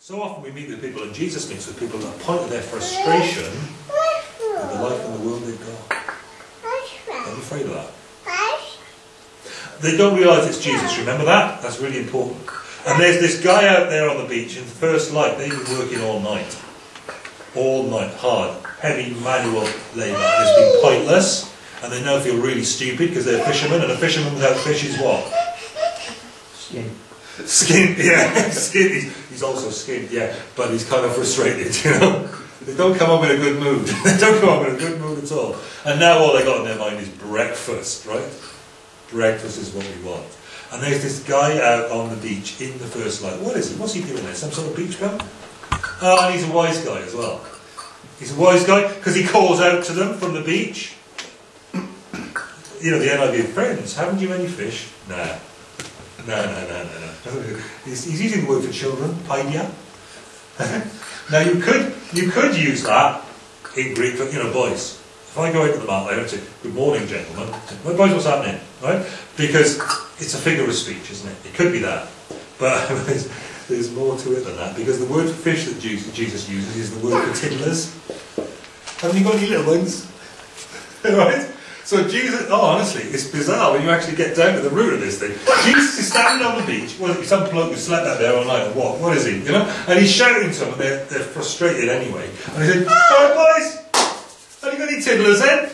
So often we meet with people, and Jesus meets with people at the point of their frustration with the life and the world they've got. I'm afraid of that. They don't realise it's Jesus, remember that? That's really important. And there's this guy out there on the beach in the first light, they've been working all night. All night, hard, heavy manual labour. It's been pointless, and they now feel really stupid because they're fishermen, and a fisherman without fish is what? Skin. Skin, yeah, skin. He's, also skinned, yeah, but he's kind of frustrated, you know. They don't come up in a good mood. they don't come up in a good mood at all. And now all they got in their mind is breakfast, right? Breakfast is what we want. And there's this guy out on the beach in the first light. What is he? What's he doing there? Some sort of beach bum? Oh, and he's a wise guy as well. He's a wise guy because he calls out to them from the beach. You know, the NIV friends, haven't you any fish? Nah. No, no, no, no, no. He's, he's using the word for children, paidia. now you could you could use that in Greek for you know boys. If I go into the market and say, Good morning, gentlemen, well, boys, what's happening? Right? Because it's a figure of speech, isn't it? It could be that. But there's, there's more to it than that, because the word for fish that Jesus uses is the word for tiddlers. Haven't you got any little ones? right? So Jesus, oh honestly, it's bizarre when you actually get down to the root of this thing. Jesus is standing on the beach, well, some bloke who slept out there all night what, what is he, you know? And he's shouting to them they're, they're frustrated anyway. And he said, alright boys, have you got any tiddlers then?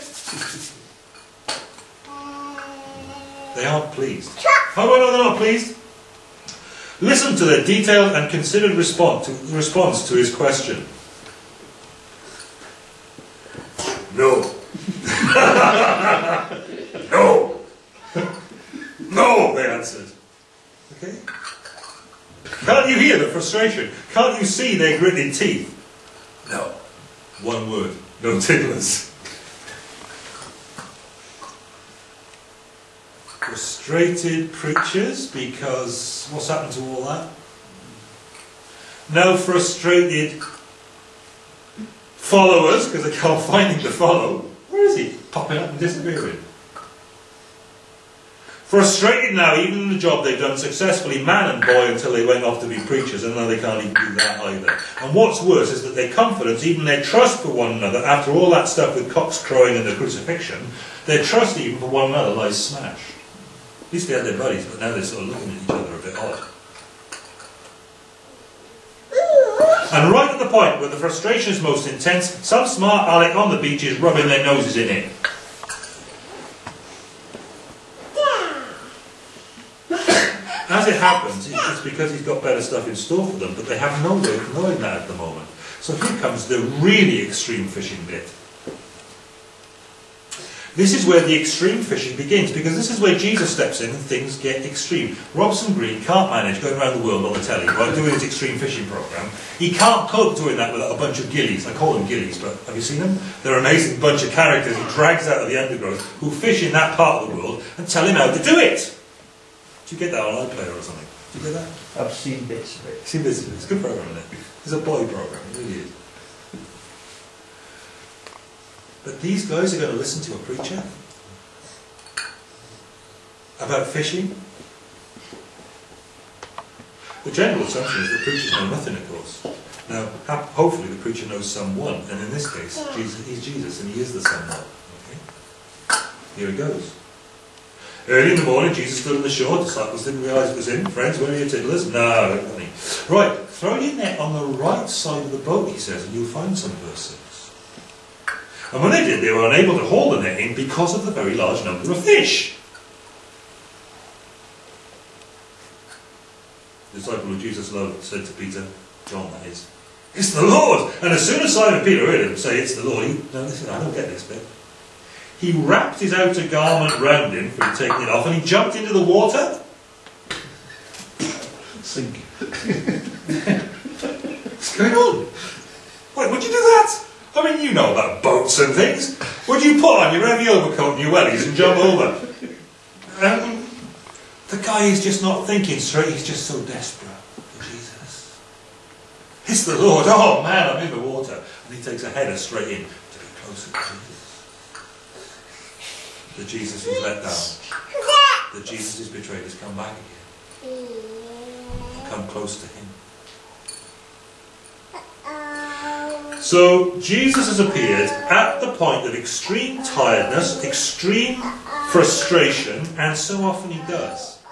They aren't pleased. How do I know they're not pleased? Listen to their detailed and considered to, response to his question. No. No. no, they answered. Okay? Can't you hear the frustration? Can't you see their gritted teeth? No. One word. No tiddlers. Frustrated preachers because what's happened to all that? Now frustrated followers because they can't find him to follow. Popping up and disappearing. Frustrated now, even in the job they've done successfully, man and boy, until they went off to be preachers, and now they can't even do that either. And what's worse is that their confidence, even their trust for one another, after all that stuff with cocks crowing and the crucifixion, their trust even for one another lies smashed. At least they had their buddies, but now they're sort of looking at each other a bit odd. And right at the point where the frustration is most intense, some smart aleck on the beach is rubbing their noses in it. As it happens, it's because he's got better stuff in store for them, but they have no way of knowing that at the moment. So here comes the really extreme fishing bit. This is where the extreme fishing begins, because this is where Jesus steps in and things get extreme. Robson Green can't manage going around the world on the telly, right, doing his extreme fishing program. He can't cope doing that with a bunch of gillies. I call them gillies, but have you seen them? They're an amazing bunch of characters he drags out of the undergrowth who fish in that part of the world and tell him how to do it. Do you get that on iPlayer or something? Do you get that? I've seen bits of it. See this? It's a good program, isn't it? It's a boy program, it really is. But these guys are going to listen to a preacher about fishing. The general assumption is that preachers know nothing, of course. Now, hopefully the preacher knows someone, and in this case, oh. Jesus, he's Jesus, and he is the someone. Okay? Here he goes. Early in the morning, Jesus stood on the shore. Disciples didn't realise it was him. Friends, where are your tiddlers? No, honey. Right, throw your net on the right side of the boat, he says, and you'll find some verse 6. And when they did, they were unable to haul the net in because of the very large number of fish. The disciple who Jesus loved said to Peter, John that is, It's the Lord! And as soon as Simon Peter heard him say, It's the Lord, he, no, listen, I don't get this bit. He wrapped his outer garment round him, for he'd it off, and he jumped into the water. Sink. What's going on? Wait, would you do that? I mean, you know about boats and things. Would you put on your heavy overcoat and your wellies and jump over? Um, the guy is just not thinking straight. He's just so desperate for Jesus. It's the Lord. Oh man, I'm in the water. And he takes a header straight in to be closer to Jesus that Jesus is let down, that Jesus is betrayed, has come back again. Come close to him. So Jesus has appeared at the point of extreme tiredness, extreme frustration, and so often he does.